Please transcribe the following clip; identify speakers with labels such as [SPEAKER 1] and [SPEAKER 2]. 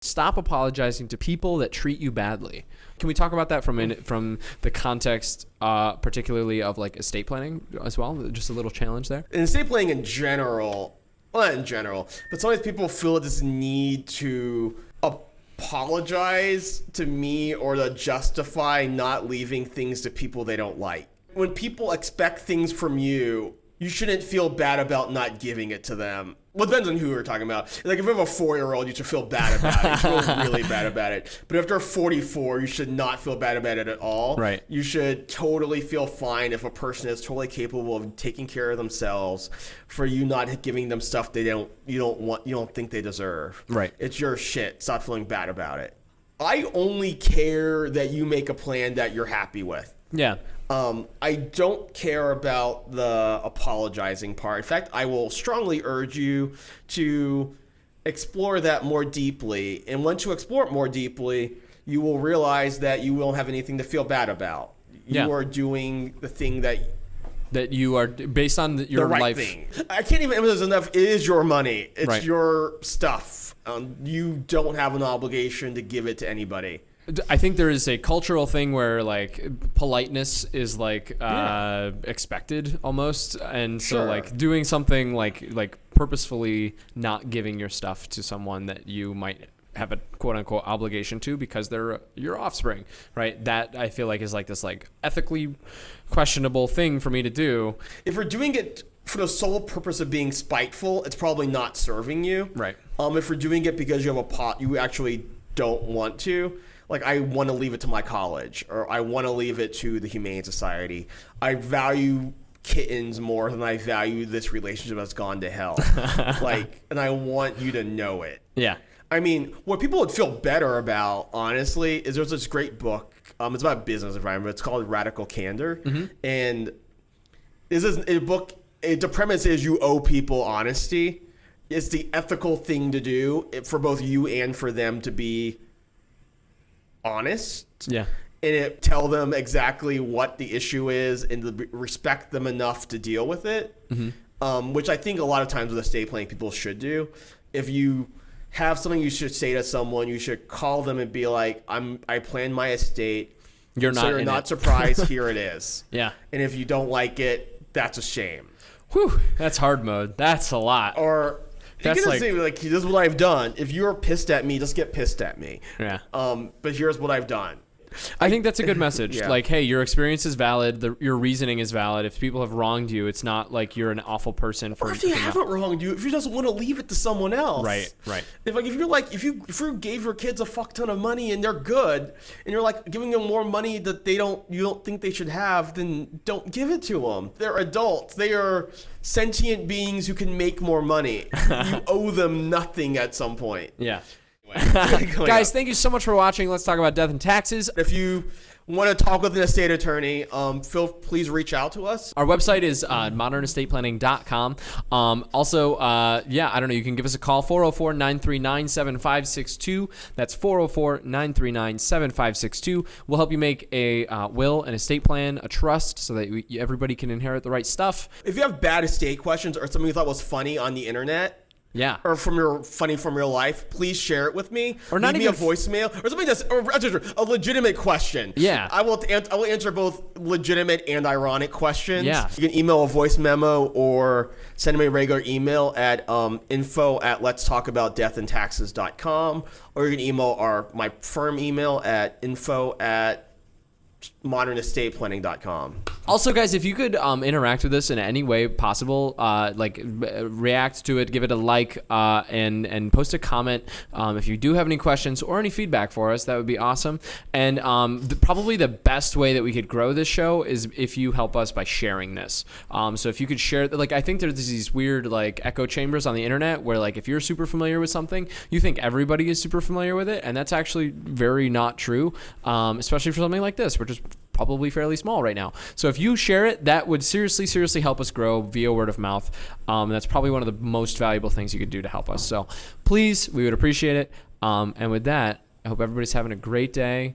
[SPEAKER 1] stop apologizing to people that treat you badly. Can we talk about that from in, from the context, uh, particularly of like estate planning as well? Just a little challenge there.
[SPEAKER 2] In estate planning in general, well, not in general, but sometimes people feel this need to apologize to me or to justify not leaving things to people they don't like. When people expect things from you, you shouldn't feel bad about not giving it to them. Well, it depends on who we're talking about. Like, if you have a four-year-old, you should feel bad about it. You feel really bad about it. But if they're 44, you should not feel bad about it at all.
[SPEAKER 1] Right.
[SPEAKER 2] You should totally feel fine if a person is totally capable of taking care of themselves for you not giving them stuff they don't you don't want you don't think they deserve.
[SPEAKER 1] Right.
[SPEAKER 2] It's your shit. Stop feeling bad about it. I only care that you make a plan that you're happy with.
[SPEAKER 1] Yeah.
[SPEAKER 2] Um, I don't care about the apologizing part. In fact, I will strongly urge you to explore that more deeply. And once you explore it more deeply, you will realize that you won't have anything to feel bad about. You
[SPEAKER 1] Yeah.
[SPEAKER 2] are doing the thing that
[SPEAKER 1] That you are based on the, your
[SPEAKER 2] the right
[SPEAKER 1] life.
[SPEAKER 2] thing. I can't even emphasize enough. It is your money. It's
[SPEAKER 1] Right.
[SPEAKER 2] your stuff. Um, you don't have an obligation to give it to anybody.
[SPEAKER 1] I think there is a cultural thing where like politeness is like uh, expected almost, and so like doing something like like purposefully not giving your stuff to someone that you might have a quote unquote obligation to because they're your offspring, right? That I feel like is like this like ethically questionable thing for me to do,
[SPEAKER 2] if we're doing it for the sole purpose of being spiteful, it's probably not serving you.
[SPEAKER 1] Right.
[SPEAKER 2] Um, if we're doing it because you have a pot, you actually don't want to. Like I want to leave it to my college, or I want to leave it to the Humane Society. I value kittens more than I value this relationship that's gone to hell. like, and I want you to know it.
[SPEAKER 1] yeah.
[SPEAKER 2] I mean, what people would feel better about, honestly, is there's this great book. Um, it's about business environment. But it's called Radical Candor, and this is a book. It, the premise is you owe people honesty. It's the ethical thing to do for both you and for them to be honest.
[SPEAKER 1] Yeah.
[SPEAKER 2] And it tell them exactly what the issue is and to respect them enough to deal with it. Um, which I think a lot of times with estate planning people should do. If you have something you should say to someone, you should call them and be like, "I'm I plan my estate.
[SPEAKER 1] You're not.
[SPEAKER 2] so
[SPEAKER 1] you're
[SPEAKER 2] not
[SPEAKER 1] it."
[SPEAKER 2] surprised. Here it is.
[SPEAKER 1] Yeah.
[SPEAKER 2] And if you don't like it, that's a shame.
[SPEAKER 1] Whew. That's hard mode. That's a lot.
[SPEAKER 2] Or
[SPEAKER 1] That's like-
[SPEAKER 2] say like, "This is what I've done." If you're pissed at me, just get pissed at me.
[SPEAKER 1] Yeah.
[SPEAKER 2] Um, but here's what I've done.
[SPEAKER 1] I think that's a good message.
[SPEAKER 2] Yeah.
[SPEAKER 1] Like, hey, your experience is valid. The, your reasoning is valid. If people have wronged you, it's not like you're an awful person for.
[SPEAKER 2] Or if they
[SPEAKER 1] up-
[SPEAKER 2] haven't wronged you, if you just want to leave it to someone else,
[SPEAKER 1] Right, right.
[SPEAKER 2] If like if you're like if you if you gave your kids a fuck ton of money and they're good, and you're like giving them more money that they don't you don't think they should have, then don't give it to them. They're adults. They are sentient beings who can make more money. you owe them nothing at some point.
[SPEAKER 1] Yeah. Guys,
[SPEAKER 2] up.
[SPEAKER 1] thank you so much for watching. Let's talk about death and taxes.
[SPEAKER 2] if you want to talk with an estate attorney, um, Phil, please reach out to us.
[SPEAKER 1] Our website is uh, modernestateplanning.com. Um, also, uh, yeah, I don't know. You can give us a call 404 939 7562. That's 404 939 7562. We'll help you make a uh, will, an estate plan, a trust so that we, everybody can inherit the right stuff.
[SPEAKER 2] If you have bad estate questions or something you thought was funny on the internet,
[SPEAKER 1] Yeah.
[SPEAKER 2] or from your funny from real life, please share it with me.
[SPEAKER 1] Or not
[SPEAKER 2] Leave
[SPEAKER 1] even
[SPEAKER 2] me a voicemail or something that's or, a legitimate question.
[SPEAKER 1] Yeah.
[SPEAKER 2] I will I will answer both legitimate and ironic questions.
[SPEAKER 1] Yeah.
[SPEAKER 2] you can email a voice memo or send me a regular email at um, info at let's talk about death and taxes.com or you can email our my firm email at info at modernestateplanning.com.
[SPEAKER 1] Also, guys, if you could um, interact with us in any way possible, uh, like react to it, give it a like, uh, and and post a comment. Um, if you do have any questions or any feedback for us, that would be awesome. And um, the, probably the best way that we could grow this show is if you help us by sharing this. Um, so if you could share, like I think there's these weird like echo chambers on the internet where like if you're super familiar with something, you think everybody is super familiar with it, and that's actually very not true. Um, especially for something like this, which is probably fairly small right now. So if you share it, that would seriously, seriously help us grow via word of mouth. Um, that's probably one of the most valuable things you could do to help us. So please, we would appreciate it. Um, and with that, I hope everybody's having a great day.